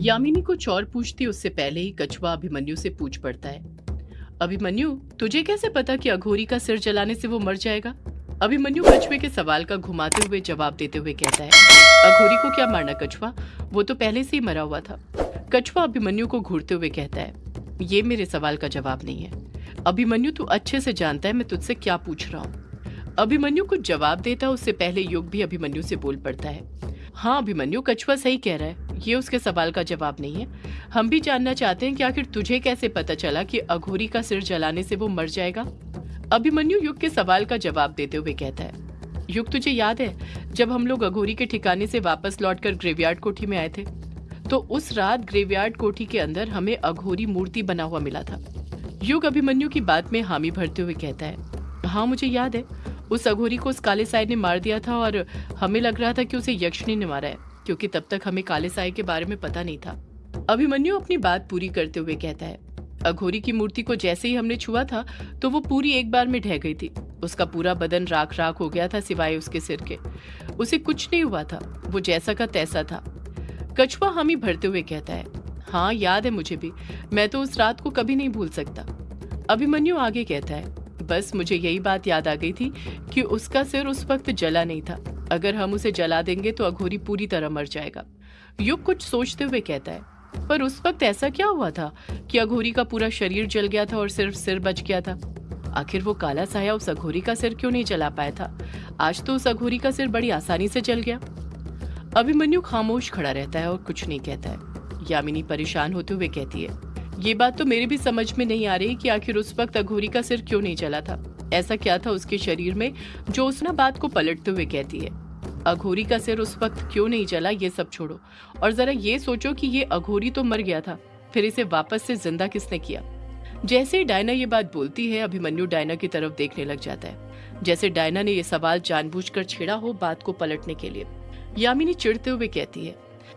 यामिनी कुछ और पूछती, उससे पहले ही कछुआ अभिमन्यु से पूछ पड़ता है। अभिमन्यु, तुझे कैसे पता कि अघोरी का सिर जलाने से वो मर जाएगा? अभिमन्यु कछुए के सवाल का घुमाते हुए जवाब देते हुए कहता है, अघोरी को क्या मारना कछुआ? वो तो पहले से ही मरा हुआ था। कछुआ अभिमन्यु को घूरते हुए कहता है, ये मेरे सवाल का जवाब नहीं है। अभिमन्यु, तू अच्छे से जानता है, मैं तुझसे क्या पूछ रहा हूँ। अभिमन्यु कुछ जवाब देता, उससे पहले युग भी अभिमन्यु से बोल पड़ता है। हाँ अभिमन्यु, कछुआ सही कह रहा है। ये उसके सवाल का जवाब नहीं है। हम भी जानना चाहते हैं कि आखिर तुझे कैसे पता चला कि अघोरी का सिर जलाने से वो मर जाएगा? अभिमन्यु युग के सवाल का जवाब देते हुए कहता है, युग तुझे याद है जब हम लोग अघोरी के ठिकाने से वापस लौटकर ग्रेवयार्ड कोठी में आए थे? तो उस रात ग्रेवयार्ड कोठी के अंदर हमें अघोरी मूर्ति बना हुआ मिला था। युग अभिमन्यु की बात में हामी भरते हुए कहता है हाँ मुझे याद है। उस अघोरी को उस काले साय ने मार दिया था और हमें लग रहा था कि उसे यक्षिणी ने मारा है। क्योंकि तब तक हमें काले साय के बारे में पता नहीं था। अभिमन्यु अपनी बात पूरी करते हुए कहता है, अघोरी की मूर्ति को जैसे ही हमने छुआ था तो वो पूरी एक बार में ढह गई थी। उसका पूरा बदन राख राख हो गया था सिवाय उसके सिर के। उसे कुछ नहीं हुआ था, वो जैसा का तैसा था। कछुआ हामी भरते हुए कहता है हाँ याद है मुझे भी, मैं तो उस रात को कभी नहीं भूल सकता। अभिमन्यु आगे कहता है, बस मुझे यही बात याद आ गई थी कि उसका सिर उस वक्त जला नहीं था। अगर हम उसे जला देंगे तो अघोरी पूरी तरह मर जाएगा। युग कुछ सोचते हुए कहता है, पर उस वक्त ऐसा क्या हुआ था कि अघोरी का पूरा शरीर जल गया था और सिर्फ़ सिर बच गया था? आखिर वो काला साया उस अघोरी का सिर क्यों नहीं जला पाया था? आज तो उस अघोरी का सिर बड़ी आसानी से जल गया। अभिमन्यु खामोश खड़ा रहता है और कुछ नहीं कहता है। यामिनी परेशान होते हुए कहती है, ये बात तो मेरे भी समझ में नहीं आ रही कि आखिर उस वक्त अघोरी का सिर क्यों नहीं जला था? ऐसा क्या था उसके शरीर में जो उसना बात को पलटते हुए कहती है? अघोरी का सिर उस वक्त क्यों नहीं चला ये सब छोड़ो। और जरा ये सोचो कि ये अघोरी तो मर गया था, फिर इसे वापस से ज़िंदा किसने किया? जैसे ही डायना ये बात बोलती है, अभिमन्यु डायना की तरफ़ देखने लग जाता है। जैसे डायना ने यह सवाल जानबूझकर छेड़ा हो बात को पलटने के लिए। यामिनी चिढ़ते हुए कहती है,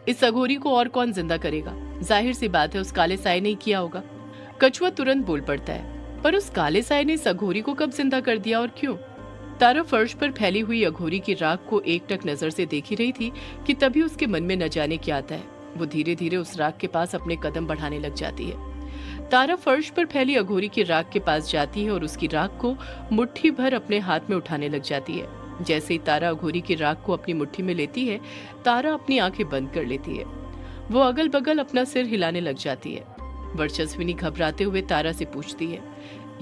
इस अघोरी को और कौन ज़िंदा करेगा? ज़ाहिर सी बात है, उस काले साय ने किया होगा। कछुआ तुरंत बोल पड़ता है, पर उस काले साय ने इस अघोरी को कब ज़िंदा कर दिया और क्यों? तारा फर्श पर फैली हुई अघोरी की राख को एक टक नज़र से देख ही रही थी कि तभी उसके मन में न जाने क्या आता है। वो धीरे धीरे उस राख के पास अपने कदम बढ़ाने लग जाती है। तारा फर्श पर फैली अघोरी की राख के पास जाती है और उसकी राख को मुट्ठी भर अपने हाथ में उठाने लग जाती है। जैसे ही तारा अघोरी की राख को अपनी मुट्ठी में लेती है, तारा अपनी आँखें बंद कर लेती है। वो अगल बगल अपना सिर हिलाने लग जाती है। वर्चस्विनी घबराते हुए तारा से पूछती है,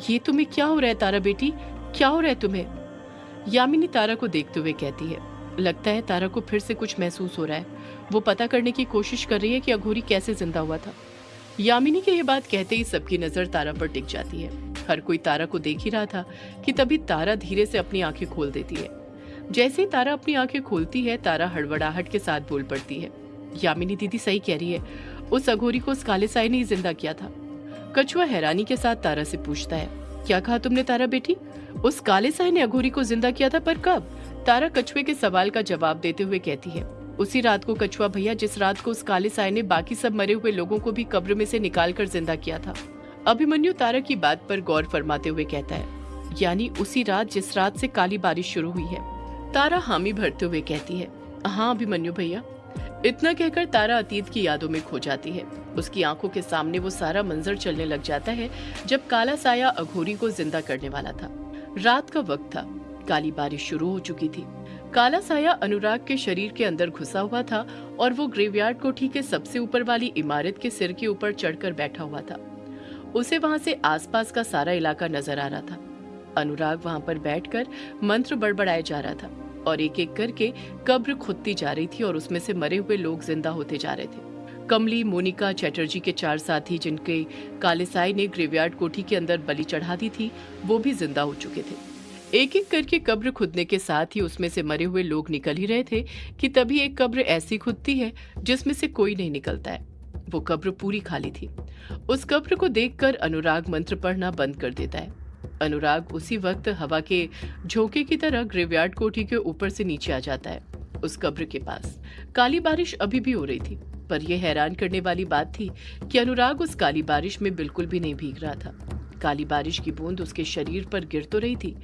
ये तुम्हें क्या हो रहा है तारा बेटी? क्या हो रहा है तुम्हें? यामिनी तारा को देखते हुए कहती है, लगता है तारा को फिर से कुछ महसूस हो रहा है। वो पता करने की कोशिश कर रही है कि अघोरी कैसे ज़िंदा हुआ था। यामिनी के ये बात कहते ही सबकी नज़र तारा पर टिक जाती है। हर कोई तारा को देख ही रहा था कि तभी तारा धीरे से अपनी आँखें खोल देती है। जैसे ही तारा अपनी आँखें खोलती है, तारा हड़बड़ाहट के साथ बोल पड़ती है। यामिनी दीदी सही कह रही है, उस अघोरी को उस काले साय ने ही ज़िंदा किया था। कछुआ हैरानी के साथ तारा से पूछता है, क्या कहा तुमने तारा बेटी? उस काले साय ने अघोरी को ज़िंदा किया था, पर कब? तारा कछुए के सवाल का जवाब देते हुए कहती है, उसी रात को कछुआ भैया, जिस रात को उस काले साय ने बाकी सब मरे हुए लोगों को भी कब्र में से निकाल कर ज़िंदा किया था। अभिमन्यु तारा की बात पर गौर फरमाते हुए कहता है, यानी उसी रात जिस रात से काली बारिश शुरू हुई है। तारा हामी भरते हुए कहती है हाँ अभिमन्यु भैया। इतना कहकर तारा अतीत की यादों में खो जाती है। उसकी आँखों के सामने वो सारा मंजर चलने लग जाता है, जब काला साया अघोरी को ज़िंदा करने वाला था। रात का वक्त था। काली बारिश शुरू हो चुकी थी। काला साया अनुराग के शरीर के अंदर घुसा हुआ था और वो ग्रेवयार्ड कोठी के सबसे ऊपर वाली इमारत के सिर के ऊपर चढ़कर बैठा हुआ था। उसे वहाँ से आसपास का सारा इलाका नज़र आ रहा था। अनुराग वहाँ पर बैठकर मंत्र बड़बड़ाए जा रहा था और एक एक करके कब्र खुदती जा रही थी और उसमें से मरे हुए लोग ज़िंदा होते जा रहे थे। कमली, मोनिका चैटर्जी के चार साथी जिनके कालेसाई ने ग्रेवयार्ड कोठी के अंदर बलि चढ़ा दी थी, वो भी ज़िंदा हो चुके थे। एक एक करके कब्र खुदने के साथ ही उसमें से मरे हुए लोग निकल ही रहे थे कि तभी एक कब्र ऐसी खुदती है जिसमें से कोई नहीं निकलता है। वो कब्र पूरी खाली थी। उस कब्र को देखकर अनुराग मंत्र पढ़ना बंद कर देता है। अनुराग उसी वक्त हवा के झोंके की तरह ग्रेवयार्ड कोठी के ऊपर से नीचे आ जाता है, उस कब्र के पास। काली बारिश अभी भी हो रही थी। पर यह हैरान करने वाली बात थी कि अनुराग उस काली बारिश में बिल्कुल भी नहीं भीग रहा था। काली बारिश की बूंद उसके शरीर पर गिर तो रही थी,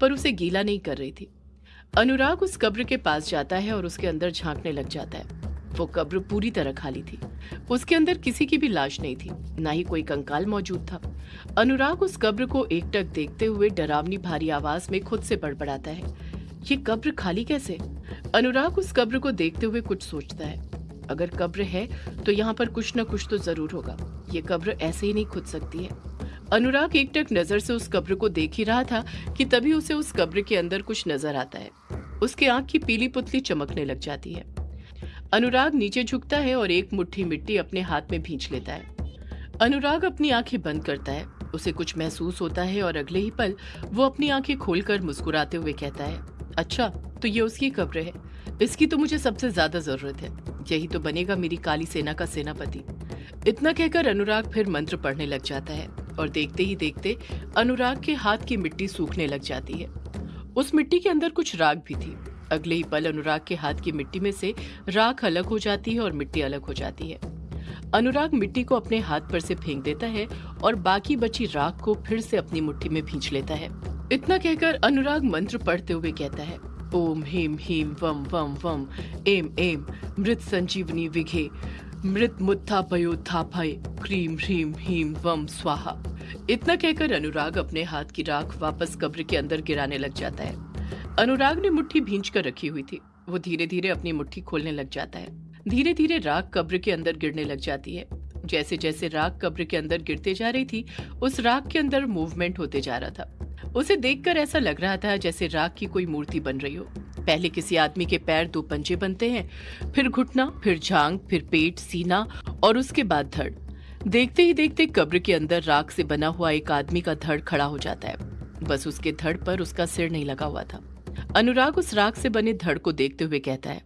पर उसे गीला नहीं कर रही थी। अनुराग उस कब्र के पास जाता है और उसके अंदर झांकने लग जाता है। वो कब्र पूरी तरह खाली थी। उसके अंदर किसी की भी लाश नहीं थी, ना ही कोई कंकाल मौजूद था। अनुराग उस कब्र को एकटक देखते हुए डरावनी भारी आवाज़ में खुद से बड़बड़ाता है, ये कब्र खाली कैसे? अनुराग उस कब्र को देखते हुए कुछ सोचता है। अगर कब्र है तो यहाँ पर कुछ न कुछ तो ज़रूर होगा। ये कब्र ऐसे ही नहीं खुद सकती है। अनुराग एकटक नज़र से उस कब्र को देख ही रहा था कि तभी उसे उस कब्र के अंदर कुछ नज़र आता है। उसके आँख की पीली पुतली चमकने लग जाती है। अनुराग नीचे झुकता है और एक मुट्ठी मिट्टी अपने हाथ में भींच लेता है। अनुराग अपनी आँखें बंद करता है। उसे कुछ महसूस होता है और अगले ही पल वो अपनी आँखें खोलकर मुस्कुराते हुए कहता है अच्छा तो ये उसकी कब्र है। इसकी तो मुझे सबसे ज़्यादा ज़रूरत है। यही तो बनेगा मेरी काली सेना का सेनापति। इतना कहकर अनुराग फिर मंत्र पढ़ने लग जाता है और देखते ही देखते अनुराग के हाथ की मिट्टी सूखने लग जाती है। उस मिट्टी के अंदर कुछ राग भी थी। अगले ही पल अनुराग के हाथ की मिट्टी में से राख अलग हो जाती है और मिट्टी अलग हो जाती है। अनुराग मिट्टी को अपने हाथ पर से फेंक देता है और बाकी बची राख को फिर से अपनी मुट्ठी में भींच लेता है। इतना कहकर अनुराग मंत्र पढ़ते हुए कहता है ओम हेम हेम, वम वम वम, एम एम, मृत संजीवनी विघे, मृत मुत्था भय क्रीम, ह्रीम, हीम, वम, स्वाहा। इतना कहकर अनुराग अपने हाथ की राख वापस कब्र के अंदर गिराने लग जाता है। अनुराग ने मुट्ठी भींच कर रखी हुई थी। वो धीरे धीरे अपनी मुट्ठी खोलने लग जाता है। धीरे धीरे राख कब्र के अंदर गिरने लग जाती है। जैसे जैसे राख कब्र के अंदर गिरते जा रही थी, उस राख के अंदर मूवमेंट होते जा रहा था। उसे देखकर ऐसा लग रहा था जैसे राख की कोई मूर्ति बन रही हो। पहले किसी आदमी के पैर दो पंजे बनते हैं, फिर घुटना, फिर झांग, फिर पेट, सीना और उसके बाद धड़। देखते ही देखते कब्र के अंदर राख से बना हुआ एक आदमी का धड़ खड़ा हो जाता है। बस उसके धड़ पर उसका सिर नहीं लगा हुआ था। अनुराग उस राग से बने धड़ को देखते हुए कहता है,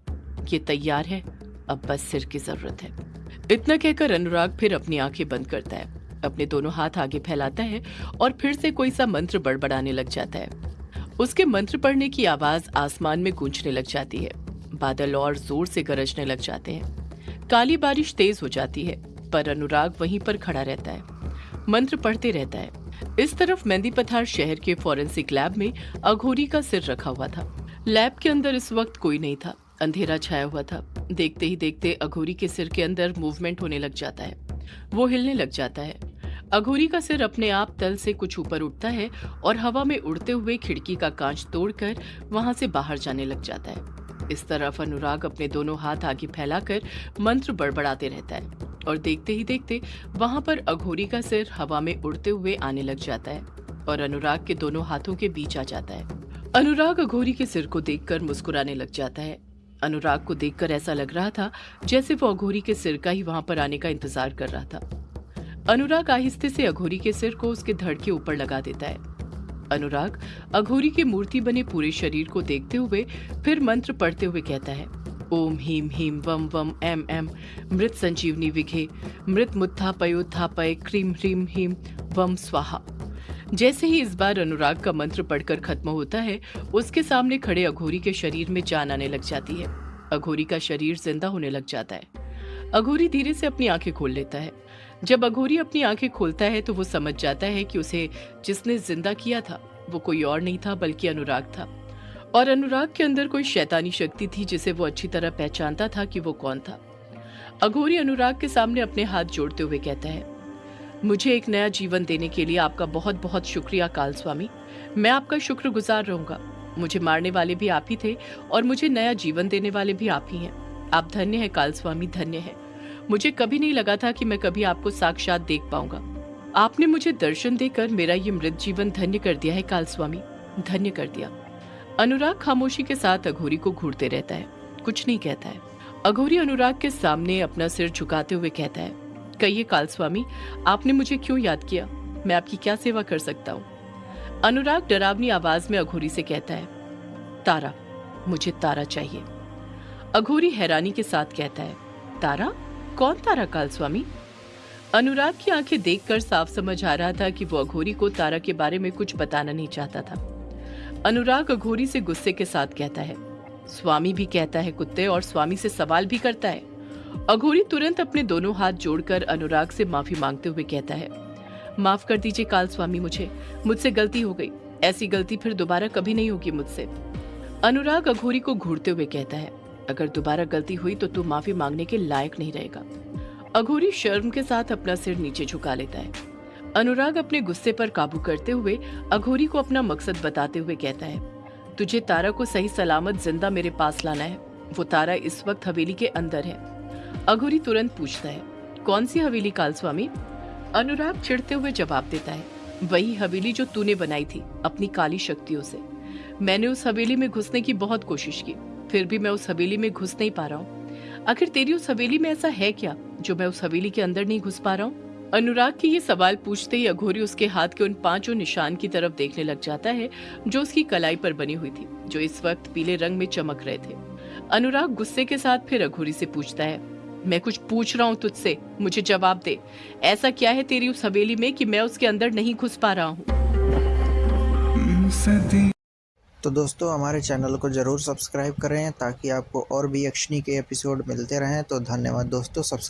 ये तैयार है, अब बस सिर की ज़रूरत है। इतना कहकर अनुराग फिर अपनी आँखें बंद करता है। अपने दोनों हाथ आगे फैलाता है और फिर से कोई सा मंत्र बड़बड़ाने लग जाता है। उसके मंत्र पढ़ने की आवाज़ आसमान में गूंजने लग जाती है। बादल और ज़ोर से गरजने लग जाते हैं। काली बारिश तेज हो जाती है, पर अनुराग वहीं पर खड़ा रहता है। मंत्र पढ़ते रहता है। इस तरफ़ मेहंदी पथार शहर के फॉरेंसिक लैब में अघोरी का सिर रखा हुआ था। लैब के अंदर इस वक्त कोई नहीं था। अंधेरा छाया हुआ था। देखते ही देखते अघोरी के सिर के अंदर मूवमेंट होने लग जाता है। वो हिलने लग जाता है। अघोरी का सिर अपने आप तल से कुछ ऊपर उठता है और हवा में उड़ते हुए खिड़की का कांच तोड़कर वहाँ से बाहर जाने लग जाता है। इस तरफ़ अनुराग अपने दोनों हाथ आगे फैलाकर मंत्र बड़बड़ाते रहता है और देखते ही देखते वहाँ पर अघोरी का सिर हवा में उड़ते हुए आने लग जाता है और अनुराग के दोनों हाथों के बीच आ जाता है। अनुराग अघोरी के सिर को देखकर मुस्कुराने लग जाता है। अनुराग को देखकर ऐसा लग रहा था जैसे वो अघोरी के सिर का ही वहाँ पर आने का इंतज़ार कर रहा था। अनुराग आहिस्ते से अघोरी के सिर को उसके धड़ के ऊपर लगा देता है। अनुराग अघोरी की मूर्ति बने पूरे शरीर को देखते हुए फिर मंत्र पढ़ते हुए कहता है, ओम हीम हीम वम वम एम एम, मृत संजीवनी विघे, मृत मुत्था पयोत्था पय क्रीम ह्रीम हीम, वम स्वाहा। जैसे ही इस बार अनुराग का मंत्र पढ़कर खत्म होता है, उसके सामने खड़े अघोरी के शरीर में जान आने लग जाती है। अघोरी का शरीर ज़िंदा होने लग जाता है। अघोरी धीरे से अपनी आँखें खोल लेता है। जब अघोरी अपनी आँखें खोलता है तो वो समझ जाता है कि उसे जिसने ज़िंदा किया था, वो कोई और नहीं था, बल्कि अनुराग था। और अनुराग के अंदर कोई शैतानी शक्ति थी जिसे वो अच्छी तरह पहचानता था कि वो कौन था। अघोरी अनुराग के सामने अपने हाथ जोड़ते हुए कहता है, मुझे एक नया जीवन देने के लिए आपका बहुत बहुत शुक्रिया काल स्वामी मैं आपका शुक्रगुजार रहूँगा। मुझे मारने वाले भी आप ही थे और मुझे नया जीवन देने वाले भी आप ही हैं। आप धन्य है काल स्वामी धन्य है। मुझे कभी नहीं लगा था कि मैं कभी आपको साक्षात देख पाऊँगा। आपने मुझे दर्शन देकर मेरा ये मृत जीवन धन्य कर दिया है काल स्वामी धन्य कर दिया। अनुराग खामोशी के साथ अघोरी को घूरते रहता है। कुछ नहीं कहता है। अघोरी अनुराग के सामने अपना सिर झुकाते हुए कहता है, कहिए काल स्वामी आपने मुझे क्यों याद किया? मैं आपकी क्या सेवा कर सकता हूँ? अनुराग डरावनी आवाज़ में अघोरी से कहता है, तारा, मुझे तारा चाहिए। अघोरी हैरानी के साथ कहता है, तारा कौन तारा काल, स्वामी? अनुराग की आँखें देखकर साफ़ समझ आ रहा था कि वो अघोरी को तारा के बारे में कुछ बताना नहीं चाहता था। अनुराग अघोरी से गुस्से के साथ कहता है, स्वामी भी कहता है कुत्ते और स्वामी से सवाल भी करता है। अघोरी तुरंत अपने दोनों हाथ जोड़कर अनुराग से माफ़ी मांगते हुए कहता है, माफ़ कर दीजिए काल स्वामी मुझे, मुझसे गलती हो गई। ऐसी गलती फिर दोबारा कभी नहीं होगी मुझसे। अनुराग अघोरी को घूरते हुए कहता है अगर दोबारा गलती हुई तो तू माफ़ी मांगने के लायक नहीं रहेगा। अघोरी शर्म के साथ अपना सिर नीचे झुका लेता है। अनुराग अपने गुस्से पर काबू करते हुए अघोरी को अपना मकसद बताते हुए कहता है, तुझे तारा को सही सलामत ज़िंदा मेरे पास लाना है। वो तारा इस वक्त हवेली के अंदर है। अघोरी तुरंत पूछता है, कौन सी हवेली काल स्वामी अनुराग चिढ़ते हुए जवाब देता है, वही हवेली जो तूने बनाई थी अपनी काली शक्तियों से। मैंने उस हवेली में घुसने की बहुत कोशिश की। फिर भी मैं उस हवेली में घुस नहीं पा रहा हूँ। आखिर तेरी उस हवेली में ऐसा है क्या, जो मैं उस हवेली के अंदर नहीं घुस पा रहा हूँ? अनुराग के ये सवाल पूछते ही अघोरी उसके हाथ के उन पाँचों निशान की तरफ़ देखने लग जाता है, जो उसकी कलाई पर बनी हुई थी, जो इस वक्त पीले रंग में चमक रहे थे। अनुराग गुस्से के साथ फिर अघोरी से पूछता है, मैं कुछ पूछ रहा हूँ तुझसे, मुझे जवाब दे। ऐसा क्या है तेरी उस हवेली में कि मैं उसके अंदर नहीं घुस पा रहा हूँ? तो दोस्तों, हमारे चैनल को ज़रूर सब्सक्राइब करें ताकि आपको और भी यक्षिणी के एपिसोड मिलते रहें। तो धन्यवाद दोस्तों, सब्सक्राइब